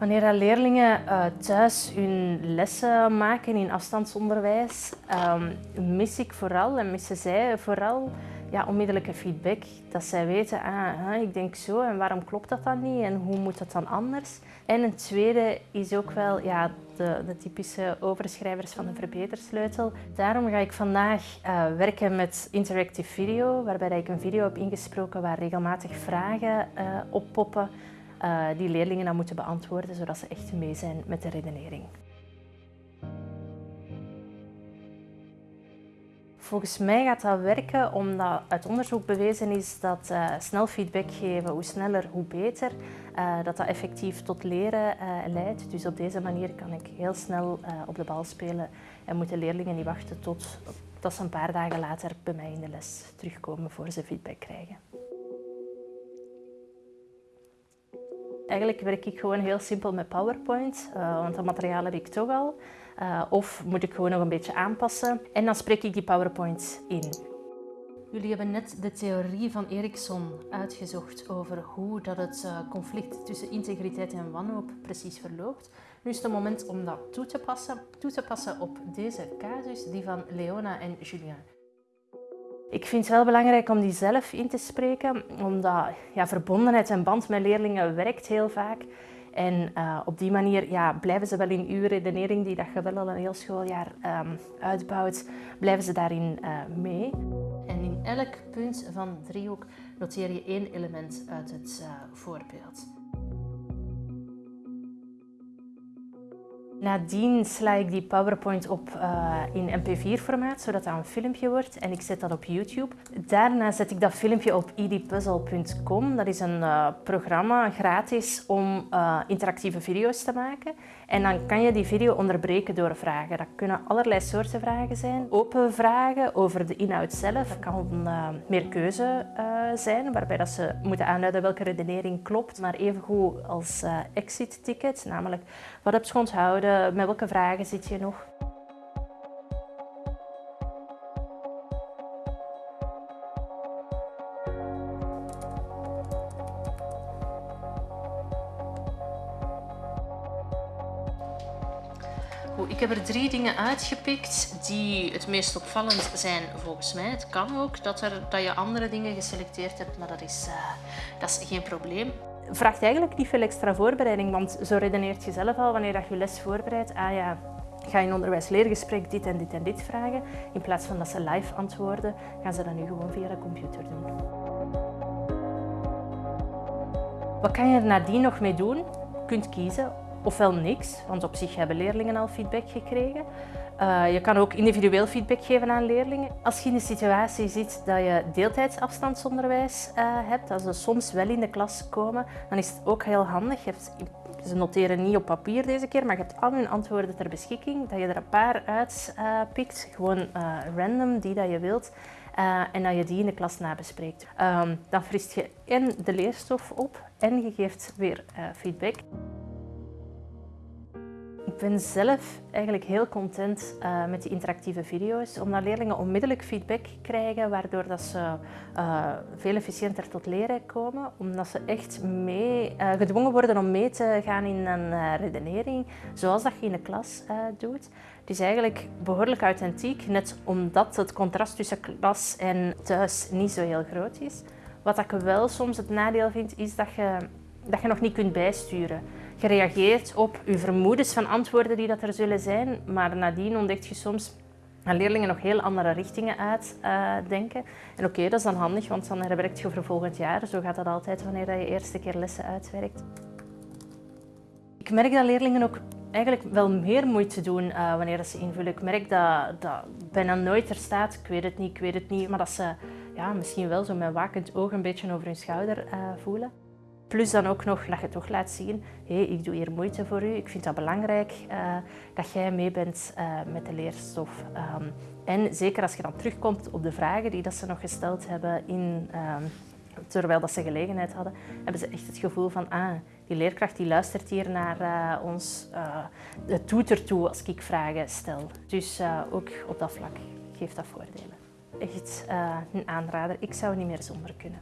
Wanneer leerlingen uh, thuis hun lessen maken in afstandsonderwijs, um, mis ik vooral en missen zij vooral ja, onmiddellijke feedback. Dat zij weten, ah, ik denk zo en waarom klopt dat dan niet en hoe moet dat dan anders? En een tweede is ook wel ja, de, de typische overschrijvers van de verbetersleutel. Daarom ga ik vandaag uh, werken met interactive video, waarbij ik een video heb ingesproken waar regelmatig vragen uh, oppoppen uh, die leerlingen dan moeten beantwoorden, zodat ze echt mee zijn met de redenering. Volgens mij gaat dat werken omdat uit onderzoek bewezen is dat uh, snel feedback geven, hoe sneller hoe beter, uh, dat dat effectief tot leren leidt. Dus op deze manier kan ik heel snel op de bal spelen en moeten leerlingen niet wachten tot dat ze een paar dagen later bij mij in de les terugkomen voor ze feedback krijgen. Eigenlijk werk ik gewoon heel simpel met PowerPoint, uh, want dat materiaal heb ik toch al. Uh, of moet ik gewoon nog een beetje aanpassen. En dan spreek ik die PowerPoint in. Jullie hebben net de theorie van Erikson uitgezocht over hoe dat het uh, conflict tussen integriteit en wanhoop precies verloopt. Nu is het moment om dat toe te passen, toe te passen op deze casus, die van Leona en Julien. Ik vind het wel belangrijk om die zelf in te spreken, omdat ja, verbondenheid en band met leerlingen werkt heel vaak. En uh, op die manier ja, blijven ze wel in uw redenering, die dat je wel al een heel schooljaar um, uitbouwt, blijven ze daarin uh, mee. En in elk punt van driehoek noteer je één element uit het uh, voorbeeld. Nadien sla ik die PowerPoint op uh, in mp4-formaat, zodat dat een filmpje wordt en ik zet dat op YouTube. Daarna zet ik dat filmpje op edpuzzle.com. Dat is een uh, programma gratis om uh, interactieve video's te maken. En dan kan je die video onderbreken door vragen. Dat kunnen allerlei soorten vragen zijn. Open vragen over de inhoud zelf. Dat kan meer keuze zijn, waarbij dat ze moeten aanduiden welke redenering klopt. Maar evengoed als exit ticket, namelijk wat heb je onthouden, met welke vragen zit je nog? ik heb er drie dingen uitgepikt die het meest opvallend zijn volgens mij. Het kan ook dat, er, dat je andere dingen geselecteerd hebt, maar dat is, uh, dat is geen probleem vraagt eigenlijk niet veel extra voorbereiding, want zo redeneert je zelf al wanneer je les voorbereidt. Ah ja, ga je in onderwijs-leergesprek dit en dit en dit vragen. In plaats van dat ze live antwoorden, gaan ze dat nu gewoon via de computer doen. Wat kan je er nadien nog mee doen? Je kunt kiezen ofwel niks, want op zich hebben leerlingen al feedback gekregen. Uh, je kan ook individueel feedback geven aan leerlingen. Als je in de situatie zit dat je deeltijdsafstandsonderwijs uh, hebt, als ze soms wel in de klas komen, dan is het ook heel handig. Hebt, ze noteren niet op papier deze keer, maar je hebt al hun antwoorden ter beschikking. Dat je er een paar uitpikt, uh, gewoon random, die dat je wilt. en dat je die in de klas nabespreekt. Um, dan frist je en de leerstof op en je geeft weer feedback. Ben zelf eigenlijk heel content uh, met die interactieve video's, omdat leerlingen onmiddellijk feedback krijgen, waardoor dat ze uh, veel efficiënter tot leren komen, omdat ze echt mee, uh, gedwongen worden om mee te gaan in een redenering, zoals dat je in de klas doet. Het is eigenlijk behoorlijk authentiek, net omdat het contrast tussen klas en thuis niet zo heel groot is. Wat ik wel soms het nadeel vind, is dat je, dat je nog niet kunt bijsturen gereageerd op je vermoedens van antwoorden die dat er zullen zijn, maar nadien ontdekt je soms dat leerlingen nog heel andere richtingen uitdenken. Uh, en oké, dat is dan handig, want dan herwerkt je voor volgend jaar. Zo gaat dat altijd wanneer je eerste keer lessen uitwerkt. Ik merk dat leerlingen ook eigenlijk wel meer moeite doen uh, wanneer ze invullen. Ik merk dat, dat bijna nooit er staat, ik weet het niet, ik weet het niet, maar dat ze ja, misschien wel zo met wakend oog een beetje over hun schouder uh, voelen. Plus dan ook nog dat je toch laat zien, hey, ik doe hier moeite voor u, ik vind dat belangrijk uh, dat jij mee bent uh, met de leerstof. Um, en zeker als je dan terugkomt op de vragen die dat ze nog gesteld hebben in, um, terwijl dat ze gelegenheid hadden, hebben ze echt het gevoel van, ah, die leerkracht die luistert hier naar uh, ons, het doet ertoe als ik vragen stel. Dus ook op dat vlak geeft dat voordelen. Echt een aanrader, ik zou niet meer zonder kunnen.